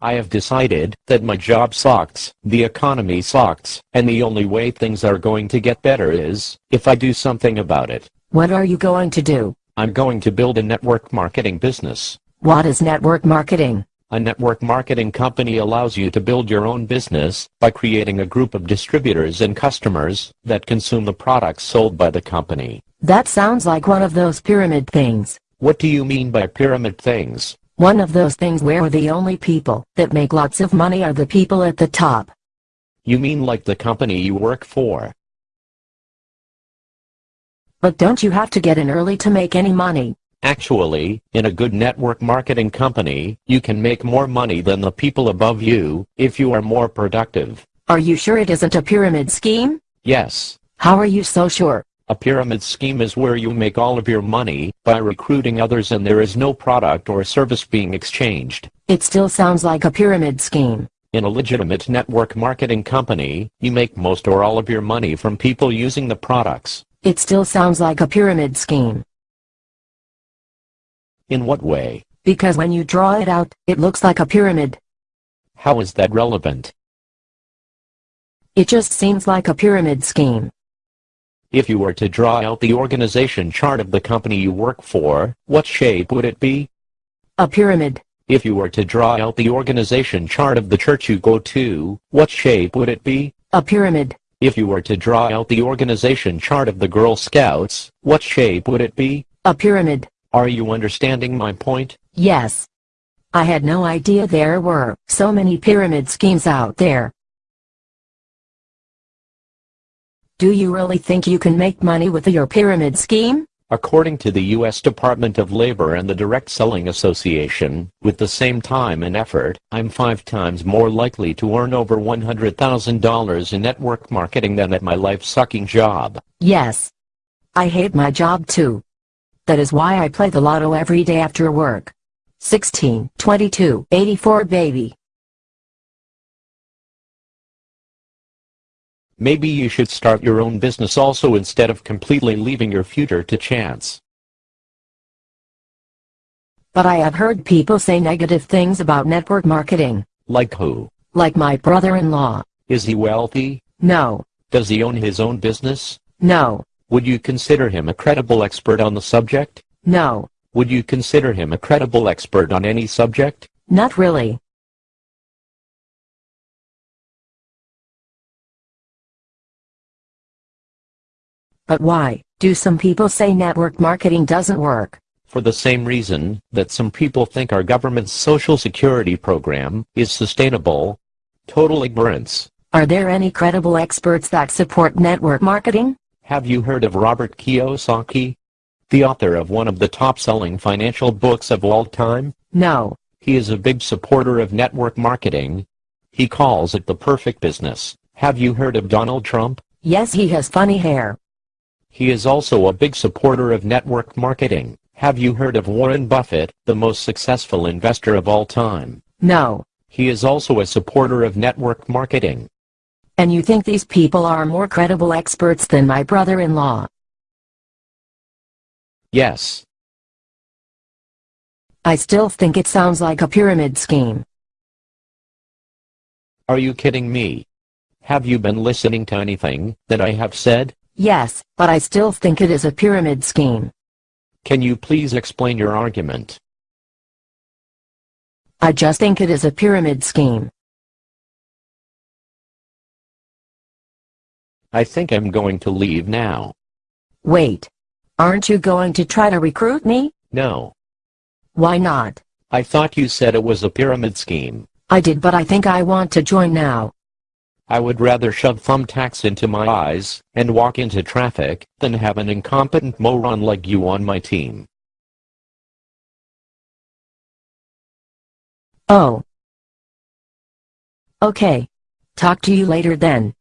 I have decided that my job sucks, the economy sucks, and the only way things are going to get better is if I do something about it. What are you going to do? I'm going to build a network marketing business. What is network marketing? A network marketing company allows you to build your own business by creating a group of distributors and customers that consume the products sold by the company. That sounds like one of those pyramid things. What do you mean by pyramid things? One of those things where the only people that make lots of money are the people at the top. You mean like the company you work for? But don't you have to get in early to make any money? Actually, in a good network marketing company, you can make more money than the people above you if you are more productive. Are you sure it isn't a pyramid scheme? Yes. How are you so sure? A pyramid scheme is where you make all of your money by recruiting others and there is no product or service being exchanged. It still sounds like a pyramid scheme. In a legitimate network marketing company, you make most or all of your money from people using the products. It still sounds like a pyramid scheme. In what way? Because when you draw it out, it looks like a pyramid. How is that relevant? It just seems like a pyramid scheme. If you were to draw out the organization chart of the company you work for, what shape would it be? A pyramid. If you were to draw out the organization chart of the church you go to, what shape would it be? A pyramid. If you were to draw out the organization chart of the Girl Scouts, what shape would it be? A pyramid. Are you understanding my point? Yes. I had no idea there were so many pyramid schemes out there. Do you really think you can make money with your pyramid scheme? According to the U.S. Department of Labor and the Direct Selling Association, with the same time and effort, I'm five times more likely to earn over $100,000 in network marketing than at my life-sucking job. Yes. I hate my job too. That is why I play the lotto every day after work. 16, 22, 84 baby. Maybe you should start your own business also instead of completely leaving your future to chance. But I have heard people say negative things about network marketing. Like who? Like my brother-in-law. Is he wealthy? No. Does he own his own business? No. Would you consider him a credible expert on the subject? No. Would you consider him a credible expert on any subject? Not really. But why do some people say network marketing doesn't work? For the same reason that some people think our government's social security program is sustainable. Total ignorance. Are there any credible experts that support network marketing? Have you heard of Robert Kiyosaki? The author of one of the top-selling financial books of all time? No. He is a big supporter of network marketing. He calls it the perfect business. Have you heard of Donald Trump? Yes he has funny hair. He is also a big supporter of network marketing. Have you heard of Warren Buffett, the most successful investor of all time? No. He is also a supporter of network marketing. And you think these people are more credible experts than my brother-in-law? Yes. I still think it sounds like a pyramid scheme. Are you kidding me? Have you been listening to anything that I have said? Yes, but I still think it is a pyramid scheme. Can you please explain your argument? I just think it is a pyramid scheme. I think I'm going to leave now. Wait. Aren't you going to try to recruit me? No. Why not? I thought you said it was a pyramid scheme. I did but I think I want to join now. I would rather shove thumbtacks into my eyes and walk into traffic than have an incompetent moron like you on my team. Oh. Okay. Talk to you later then.